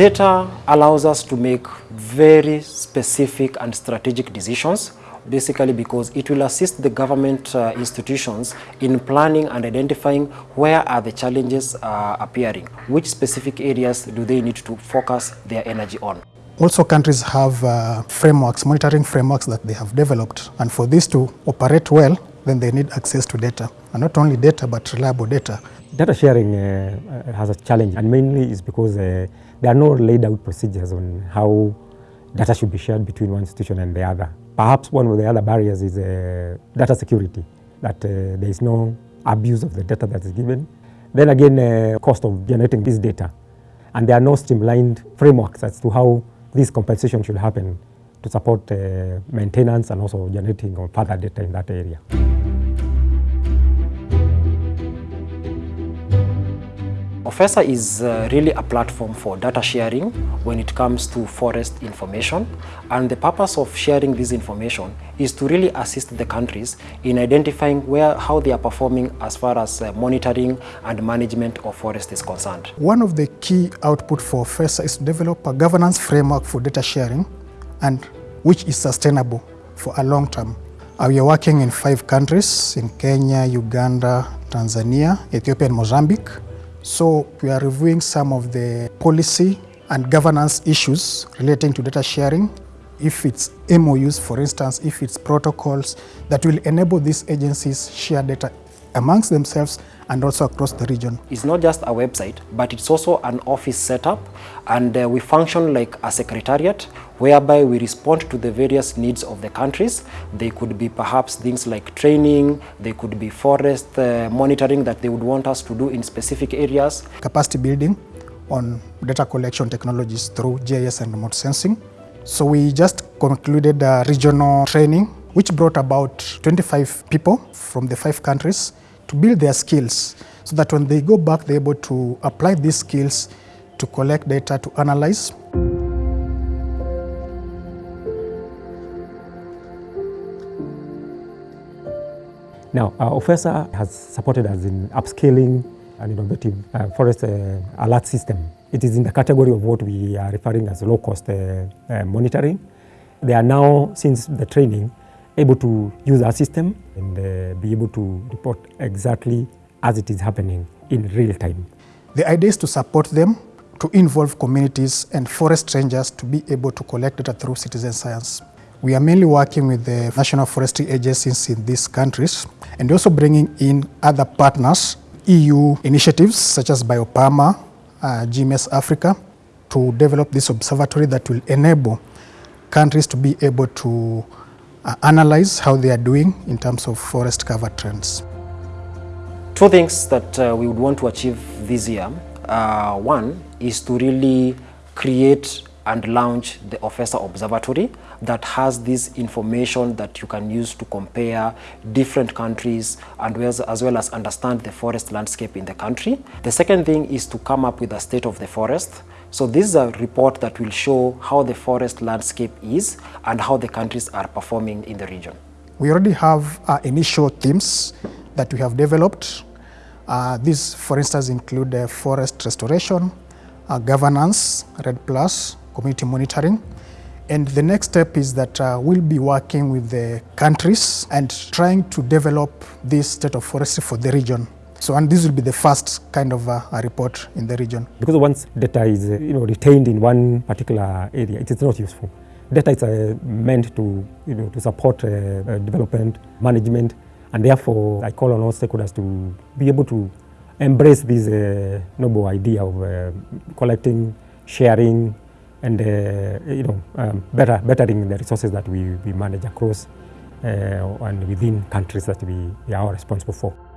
Data allows us to make very specific and strategic decisions basically because it will assist the government uh, institutions in planning and identifying where are the challenges uh, appearing, which specific areas do they need to focus their energy on. Also, countries have uh, frameworks, monitoring frameworks that they have developed. And for this to operate well, then they need access to data. And not only data, but reliable data. Data sharing uh, has a challenge, and mainly is because uh, there are no laid out procedures on how data should be shared between one institution and the other. Perhaps one of the other barriers is uh, data security, that uh, there is no abuse of the data that is given. Then again, uh, cost of generating this data. And there are no streamlined frameworks as to how this compensation should happen to support uh, maintenance and also generating of further data in that area. OFESA is uh, really a platform for data sharing when it comes to forest information and the purpose of sharing this information is to really assist the countries in identifying where how they are performing as far as uh, monitoring and management of forest is concerned. One of the key output for OFESA is to develop a governance framework for data sharing and which is sustainable for a long term. Uh, we are working in five countries in Kenya, Uganda, Tanzania, Ethiopia and Mozambique. So we are reviewing some of the policy and governance issues relating to data sharing, if it's MOUs, for instance, if it's protocols that will enable these agencies share data amongst themselves and also across the region. It's not just a website, but it's also an office setup and uh, we function like a secretariat whereby we respond to the various needs of the countries. They could be perhaps things like training, they could be forest uh, monitoring that they would want us to do in specific areas. Capacity building on data collection technologies through GIS and remote sensing. So we just concluded a regional training which brought about 25 people from the five countries to build their skills so that when they go back, they're able to apply these skills to collect data, to analyze. Now, uh, OFESA has supported us in upscaling an innovative uh, forest uh, alert system. It is in the category of what we are referring as low-cost uh, uh, monitoring. They are now, since the training, able to use our system and uh, be able to report exactly as it is happening in real time. The idea is to support them, to involve communities and forest rangers to be able to collect data through citizen science. We are mainly working with the national forestry agencies in these countries and also bringing in other partners, EU initiatives such as Biopama, uh, GMES Africa, to develop this observatory that will enable countries to be able to uh, analyze how they are doing in terms of forest cover trends. Two things that uh, we would want to achieve this year. Uh, one is to really create and launch the OFESA Observatory that has this information that you can use to compare different countries and as well as understand the forest landscape in the country. The second thing is to come up with a state of the forest. So this is a report that will show how the forest landscape is and how the countries are performing in the region. We already have uh, initial themes that we have developed. Uh, these, for instance, include uh, forest restoration, uh, governance, REDD plus, community monitoring. And the next step is that uh, we'll be working with the countries and trying to develop this state of forestry for the region. So, and this will be the first kind of uh, a report in the region. Because once data is uh, you know, retained in one particular area, it is not useful. Data is uh, meant to, you know, to support uh, uh, development, management, and therefore I call on all stakeholders to be able to embrace this noble idea of collecting, sharing, and uh, you know, um, better, bettering the resources that we, we manage across uh, and within countries that we, we are responsible for.